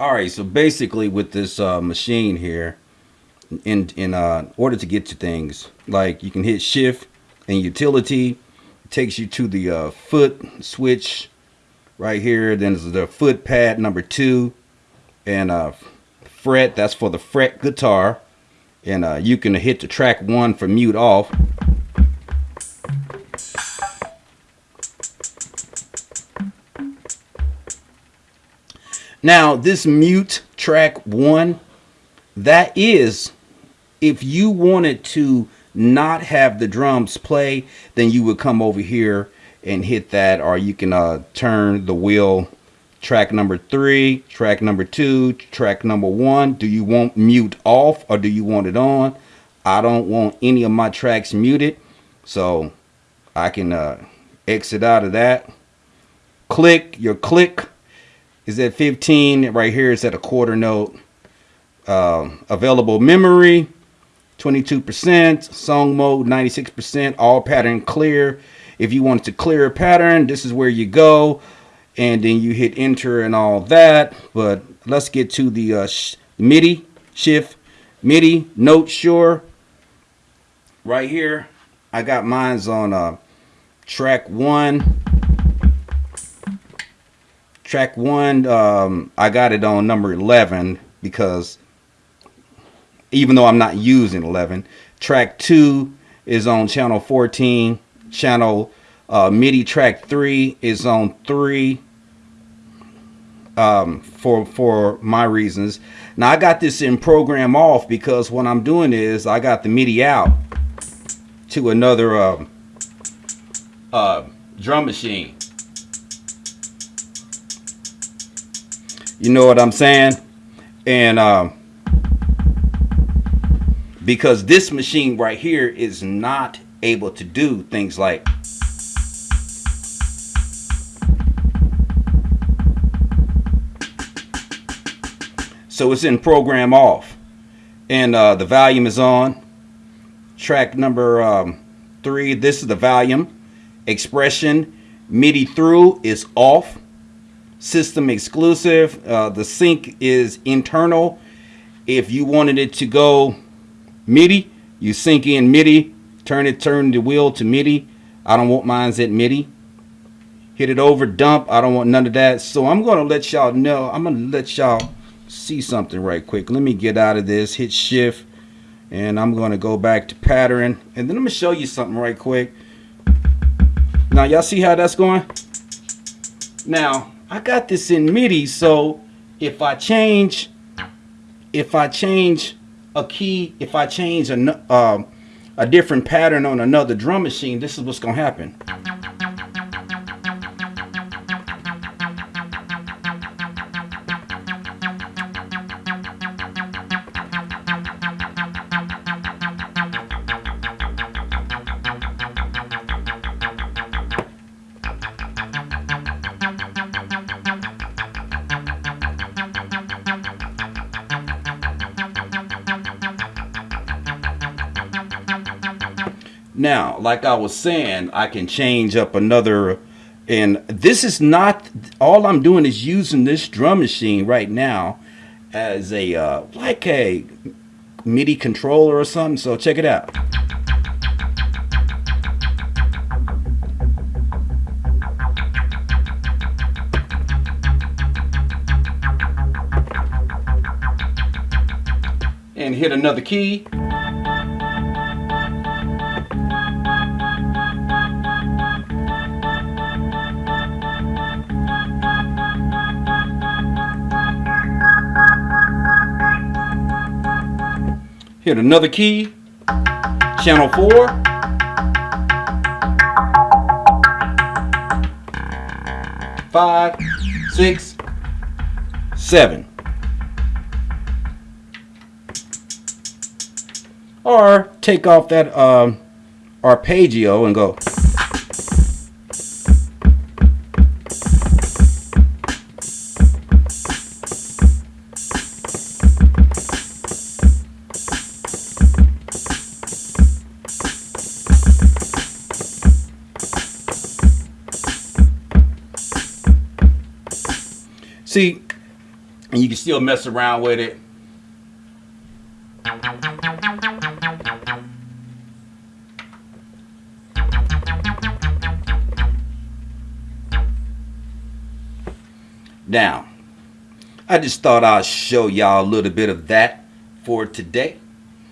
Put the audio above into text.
All right, so basically with this uh, machine here, in in uh, order to get to things, like you can hit shift and utility, it takes you to the uh, foot switch right here. Then there's the foot pad number two, and uh, fret. That's for the fret guitar, and uh, you can hit the track one for mute off. Now, this mute track one, that is, if you wanted to not have the drums play, then you would come over here and hit that, or you can uh, turn the wheel track number three, track number two, track number one. Do you want mute off or do you want it on? I don't want any of my tracks muted, so I can uh, exit out of that. Click, your click is at 15 right here is at a quarter note. Uh, available memory 22% song mode 96% all pattern clear. If you want to clear a pattern this is where you go and then you hit enter and all that. But let's get to the uh, sh MIDI shift. MIDI note sure. Right here I got mine's on uh, track one track one, um, I got it on number 11 because even though I'm not using 11, track two is on channel 14. Channel uh, MIDI track three is on three um, for for my reasons. Now I got this in program off because what I'm doing is I got the MIDI out to another uh, uh, drum machine. You know what I'm saying? And um, because this machine right here is not able to do things like so it's in program off. And uh, the volume is on. Track number um, three this is the volume. Expression MIDI through is off system exclusive. Uh, the sync is internal. If you wanted it to go MIDI, you sync in MIDI, turn it, turn the wheel to MIDI. I don't want mine's at MIDI. Hit it over, dump. I don't want none of that. So I'm going to let y'all know. I'm going to let y'all see something right quick. Let me get out of this, hit shift, and I'm going to go back to pattern. And then I'm going to show you something right quick. Now, y'all see how that's going? Now, I got this in MIDI, so if I change, if I change a key, if I change a, uh, a different pattern on another drum machine, this is what's gonna happen. Now, like I was saying, I can change up another, and this is not, all I'm doing is using this drum machine right now as a, uh, like a MIDI controller or something, so check it out. And hit another key. Hit another key. Channel 4. Five, six, seven. Or take off that um, arpeggio and go. See, and you can still mess around with it. Now, I just thought I'd show y'all a little bit of that for today.